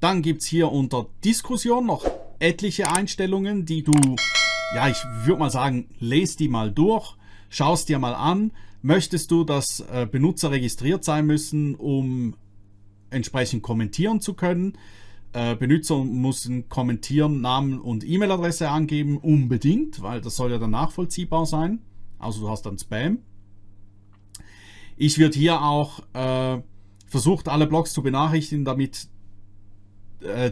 Dann gibt es hier unter Diskussion noch etliche Einstellungen, die du, ja, ich würde mal sagen, lest die mal durch, schaust dir mal an. Möchtest du, dass äh, Benutzer registriert sein müssen, um entsprechend kommentieren zu können? Äh, Benutzer müssen kommentieren, Namen und E-Mail-Adresse angeben, unbedingt, weil das soll ja dann nachvollziehbar sein. Also du hast dann Spam. Ich würde hier auch äh, versucht, alle Blogs zu benachrichtigen, damit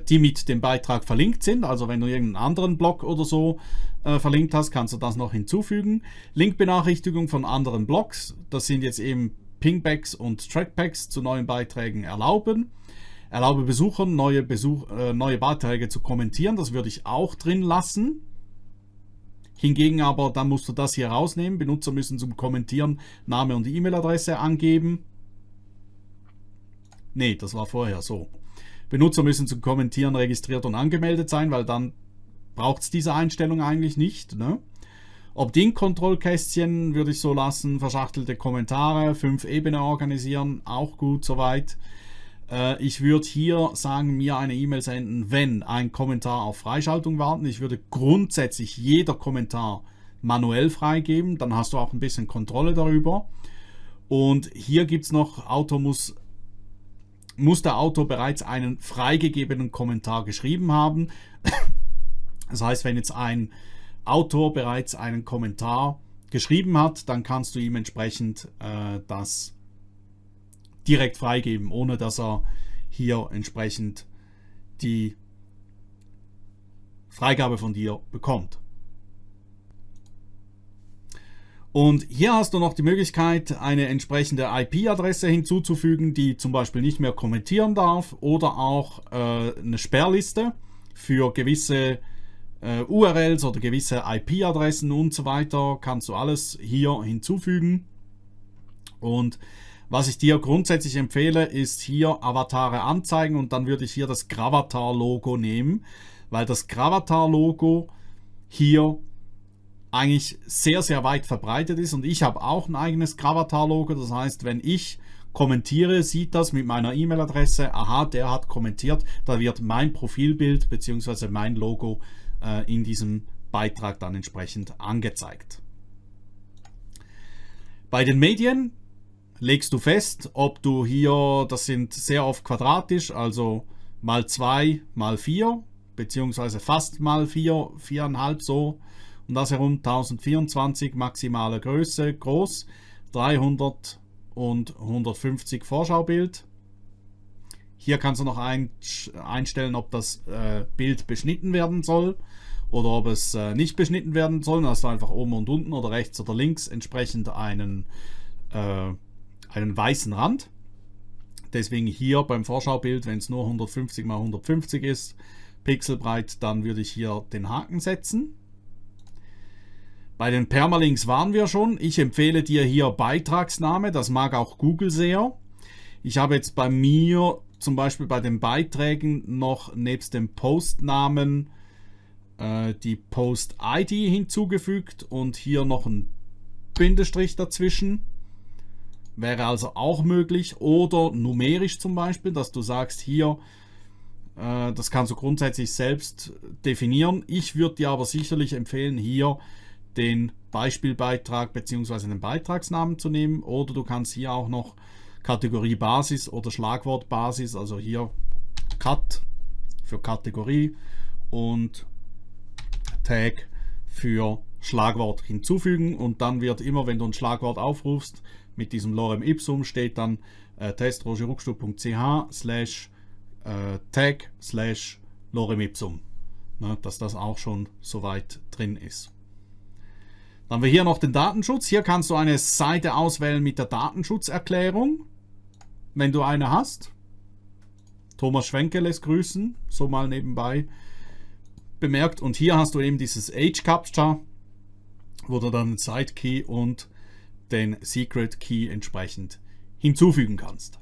die mit dem Beitrag verlinkt sind. Also wenn du irgendeinen anderen Blog oder so äh, verlinkt hast, kannst du das noch hinzufügen. Linkbenachrichtigung von anderen Blogs, das sind jetzt eben Pingbacks und Trackbacks zu neuen Beiträgen erlauben. Erlaube Besuchern, neue, Besuch, äh, neue Beiträge zu kommentieren. Das würde ich auch drin lassen. Hingegen aber, dann musst du das hier rausnehmen. Benutzer müssen zum Kommentieren Name und E-Mail-Adresse angeben. Ne, das war vorher so. Benutzer müssen zum Kommentieren registriert und angemeldet sein, weil dann braucht es diese Einstellung eigentlich nicht. Ne? Opt-in-Kontrollkästchen würde ich so lassen, verschachtelte Kommentare, fünf Ebene organisieren, auch gut soweit. Äh, ich würde hier sagen, mir eine E-Mail senden, wenn ein Kommentar auf Freischaltung warten. Ich würde grundsätzlich jeder Kommentar manuell freigeben, dann hast du auch ein bisschen Kontrolle darüber. Und hier gibt es noch, Autor muss, muss der Autor bereits einen freigegebenen Kommentar geschrieben haben. Das heißt, wenn jetzt ein Autor bereits einen Kommentar geschrieben hat, dann kannst du ihm entsprechend äh, das direkt freigeben, ohne dass er hier entsprechend die Freigabe von dir bekommt. Und hier hast du noch die Möglichkeit, eine entsprechende IP-Adresse hinzuzufügen, die zum Beispiel nicht mehr kommentieren darf oder auch äh, eine Sperrliste für gewisse äh, URLs oder gewisse IP-Adressen und so weiter. Kannst du alles hier hinzufügen. Und was ich dir grundsätzlich empfehle, ist hier Avatare anzeigen und dann würde ich hier das Gravatar-Logo nehmen, weil das Gravatar-Logo hier eigentlich sehr, sehr weit verbreitet ist und ich habe auch ein eigenes Gravatar-Logo. Das heißt, wenn ich kommentiere, sieht das mit meiner E-Mail-Adresse, aha, der hat kommentiert, da wird mein Profilbild bzw. mein Logo äh, in diesem Beitrag dann entsprechend angezeigt. Bei den Medien legst du fest, ob du hier, das sind sehr oft quadratisch, also mal 2 mal 4, beziehungsweise fast mal 4, 4,5 so, und das herum 1024 maximale Größe, groß, 300 und 150 Vorschaubild. Hier kannst du noch ein, einstellen, ob das äh, Bild beschnitten werden soll oder ob es äh, nicht beschnitten werden soll. Da hast du einfach oben und unten oder rechts oder links entsprechend einen äh, einen weißen Rand. Deswegen hier beim Vorschaubild, wenn es nur 150 x 150 ist, pixelbreit, dann würde ich hier den Haken setzen. Bei den Permalinks waren wir schon. Ich empfehle dir hier Beitragsname, das mag auch Google sehr. Ich habe jetzt bei mir zum Beispiel bei den Beiträgen noch nebst dem Postnamen äh, die Post-ID hinzugefügt und hier noch ein Bindestrich dazwischen. Wäre also auch möglich. Oder numerisch zum Beispiel, dass du sagst, hier, äh, das kannst du grundsätzlich selbst definieren. Ich würde dir aber sicherlich empfehlen, hier den Beispielbeitrag bzw. den Beitragsnamen zu nehmen. Oder du kannst hier auch noch Kategorie Basis oder Schlagwort Basis, also hier Cut für Kategorie und Tag für Schlagwort hinzufügen und dann wird immer, wenn du ein Schlagwort aufrufst, mit diesem Lorem Ipsum steht dann äh, testrogerruckstuhl.ch slash äh, tag slash Lorem Ipsum. Ne, dass das auch schon soweit drin ist. Dann haben wir hier noch den Datenschutz. Hier kannst du eine Seite auswählen mit der Datenschutzerklärung, wenn du eine hast. Thomas Schwenke lässt grüßen, so mal nebenbei bemerkt. Und hier hast du eben dieses Age Captcha, wo du dann Side Key und den Secret Key entsprechend hinzufügen kannst.